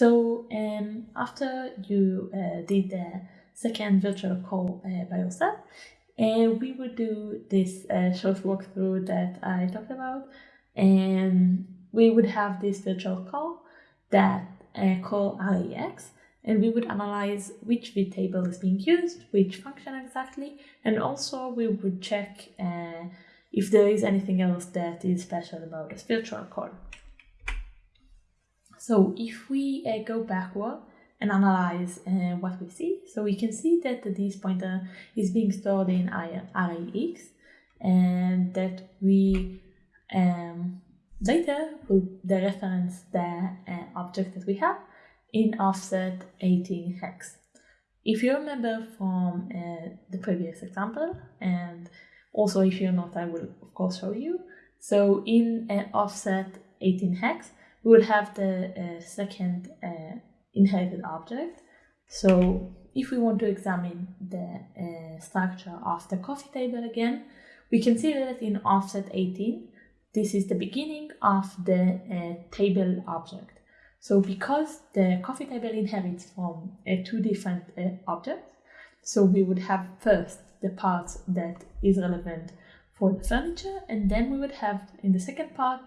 So um, after you uh, did the second virtual call uh, by yourself, uh, we would do this uh, short walkthrough that I talked about, and we would have this virtual call that uh, call RAX, and we would analyze which vtable is being used, which function exactly, and also we would check uh, if there is anything else that is special about this virtual call. So if we uh, go backward and analyze uh, what we see, so we can see that this pointer is being stored in array and that we um, later will reference the uh, object that we have in offset 18 hex. If you remember from uh, the previous example, and also if you're not, I will of course show you. So in uh, offset 18 hex, we will have the uh, second uh, inherited object. So if we want to examine the uh, structure of the coffee table again, we can see that in offset 18, this is the beginning of the uh, table object. So because the coffee table inherits from uh, two different uh, objects, so we would have first the part that is relevant for the furniture, and then we would have in the second part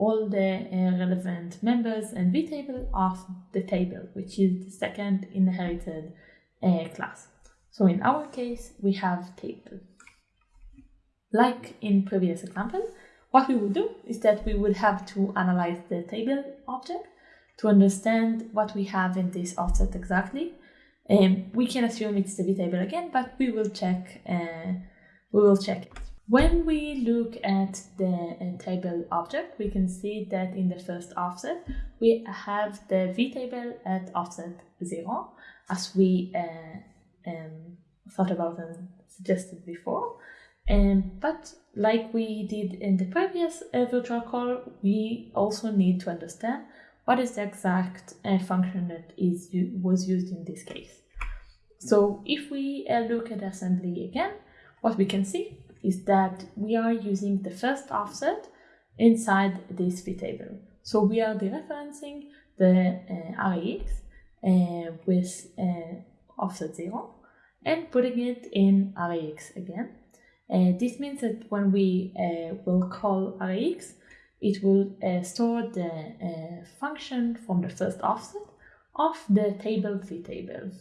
all the uh, relevant members and vtable of the table, which is the second inherited uh, class. So in our case, we have table. Like in previous example, what we would do is that we would have to analyze the table object to understand what we have in this offset exactly. Um, we can assume it's the vtable again, but we will check. Uh, we will check it. When we look at the uh, table object, we can see that in the first offset, we have the V table at offset 0, as we uh, um, thought about and suggested before. Um, but like we did in the previous uh, virtual call, we also need to understand what is the exact uh, function that is was used in this case. So if we uh, look at assembly again, what we can see is that we are using the first offset inside this vtable. So we are dereferencing the uh, RAX uh, with uh, offset 0 and putting it in RAX again. Uh, this means that when we uh, will call RAX, it will uh, store the uh, function from the first offset of the table v vtable.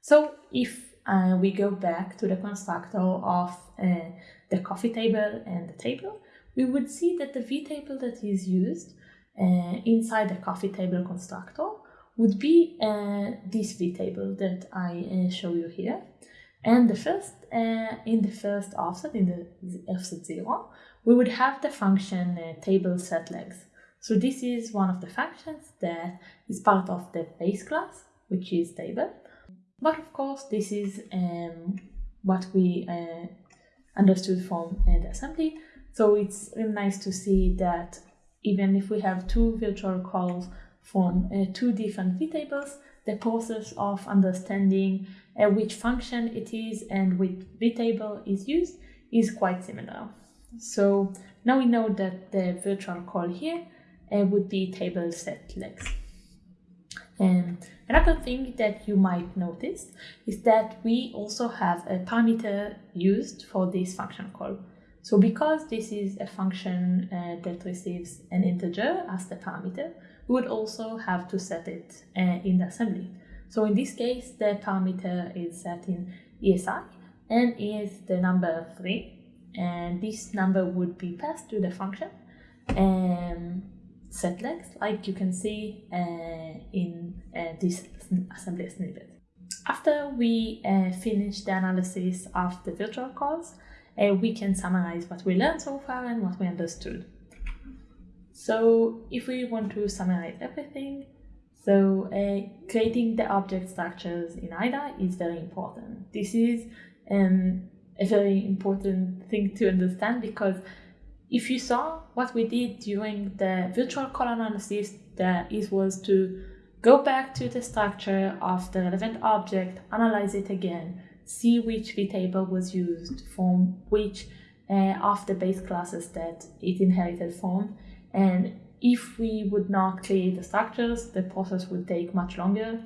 So if uh, we go back to the constructor of uh, the coffee table and the table, we would see that the V table that is used uh, inside the coffee table constructor would be uh, this table that I show you here. And the first, in the first offset, in the offset 0, we would have the function uh, table set legs. So this is one of the functions that is part of the base class, which is table. But of course, this is um, what we uh, understood from uh, the assembly. So it's really nice to see that even if we have two virtual calls from uh, two different vtables, the process of understanding uh, which function it is and which vtable is used is quite similar. So now we know that the virtual call here uh, would be table set legs. And another thing that you might notice is that we also have a parameter used for this function call. So because this is a function uh, that receives an integer as the parameter, we would also have to set it uh, in the assembly. So in this case, the parameter is set in ESI and is the number 3 and this number would be passed to the function um, set legs like you can see uh, in uh, this assembly snippet. After we uh, finish the analysis of the virtual calls, we can summarize what we learned so far and what we understood. So if we want to summarize everything, so uh, creating the object structures in IDA is very important. This is um, a very important thing to understand because if you saw what we did during the virtual call analysis, that it was to go back to the structure of the relevant object, analyze it again, see which vtable was used from which uh, of the base classes that it inherited from, and if we would not create the structures, the process would take much longer.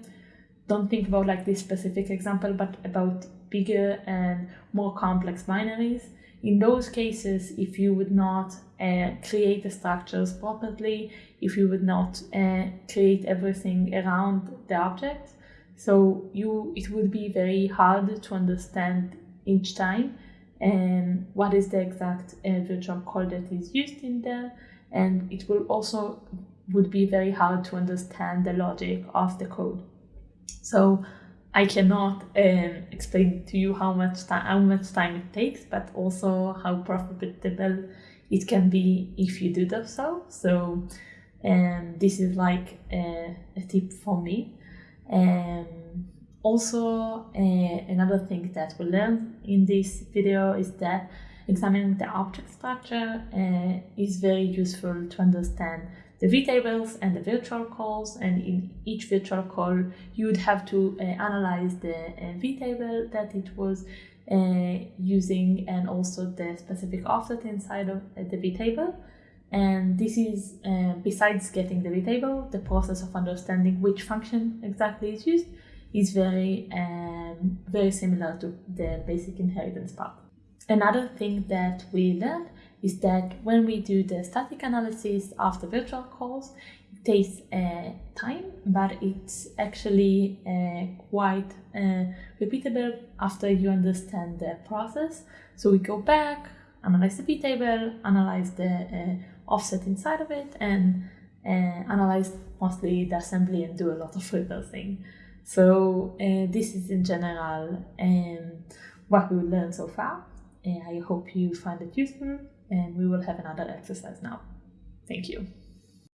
Don't think about like this specific example, but about bigger and more complex binaries. In those cases, if you would not uh, create the structures properly, if you would not uh, create everything around the object, so you it would be very hard to understand each time and what is the exact uh, virtual call that is used in there and it will also would be very hard to understand the logic of the code. So I cannot um, explain to you how much time how much time it takes, but also how profitable it can be if you do that so. So um, this is like a, a tip for me. Um, also, uh, another thing that we learned in this video is that examining the object structure uh, is very useful to understand the vtables and the virtual calls and in each virtual call you would have to uh, analyze the uh, vtable that it was uh, using and also the specific offset inside of uh, the vtable. And this is uh, besides getting the vtable the process of understanding which function exactly is used is very um, very similar to the basic inheritance part. Another thing that we learned is that when we do the static analysis of the virtual calls, it takes uh, time, but it's actually uh, quite uh, repeatable after you understand the process. So we go back, analyze the table, analyze the uh, offset inside of it, and uh, analyze mostly the assembly and do a lot of reversing. So uh, this is in general um, what we learned so far. I hope you find it useful and we will have another exercise now. Thank you.